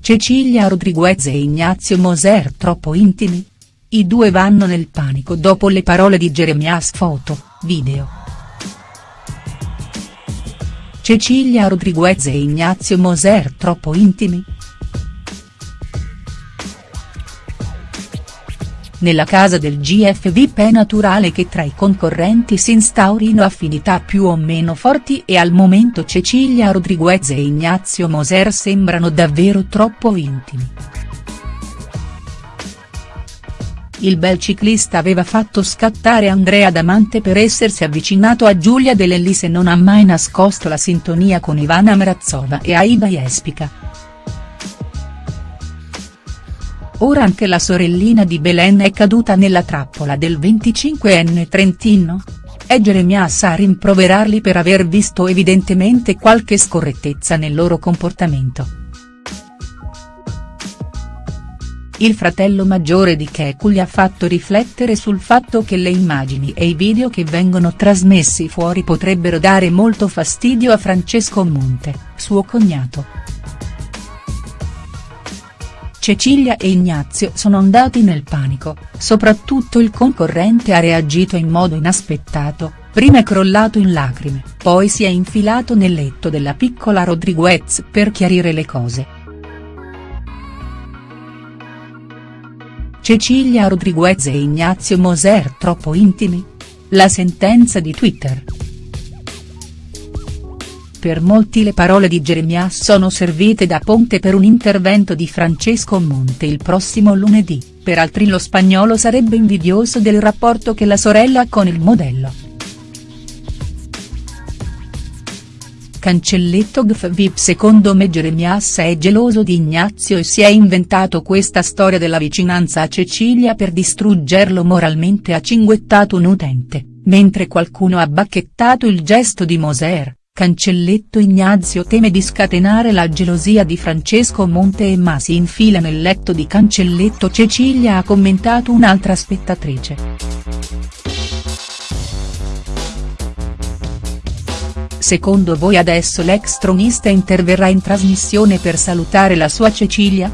Cecilia Rodriguez e Ignazio Moser troppo intimi? I due vanno nel panico dopo le parole di Jeremias foto, video. Cecilia Rodriguez e Ignazio Moser troppo intimi?. Nella casa del GFVP è naturale che tra i concorrenti si instaurino affinità più o meno forti e al momento Cecilia Rodriguez e Ignazio Moser sembrano davvero troppo intimi. Il bel ciclista aveva fatto scattare Andrea Damante per essersi avvicinato a Giulia Dell'Ellis e non ha mai nascosto la sintonia con Ivana Mrazova e Aida Jespica. Ora anche la sorellina di Belen è caduta nella trappola del 25enne trentino? È Jeremias a rimproverarli per aver visto evidentemente qualche scorrettezza nel loro comportamento. Il fratello maggiore di Keku gli ha fatto riflettere sul fatto che le immagini e i video che vengono trasmessi fuori potrebbero dare molto fastidio a Francesco Monte, suo cognato. Cecilia e Ignazio sono andati nel panico, soprattutto il concorrente ha reagito in modo inaspettato, prima è crollato in lacrime, poi si è infilato nel letto della piccola Rodriguez per chiarire le cose. Cecilia Rodriguez e Ignazio Moser troppo intimi? La sentenza di Twitter. Per molti le parole di Jeremias sono servite da ponte per un intervento di Francesco Monte il prossimo lunedì, per altri lo spagnolo sarebbe invidioso del rapporto che la sorella ha con il modello. Cancelletto GFVIP Secondo me Jeremias è geloso di Ignazio e si è inventato questa storia della vicinanza a Cecilia per distruggerlo moralmente ha cinguettato un utente, mentre qualcuno ha bacchettato il gesto di Moser. Cancelletto Ignazio teme di scatenare la gelosia di Francesco Monte e ma si infila nel letto di Cancelletto Cecilia ha commentato un'altra spettatrice. Secondo voi adesso l'ex tronista interverrà in trasmissione per salutare la sua Cecilia?.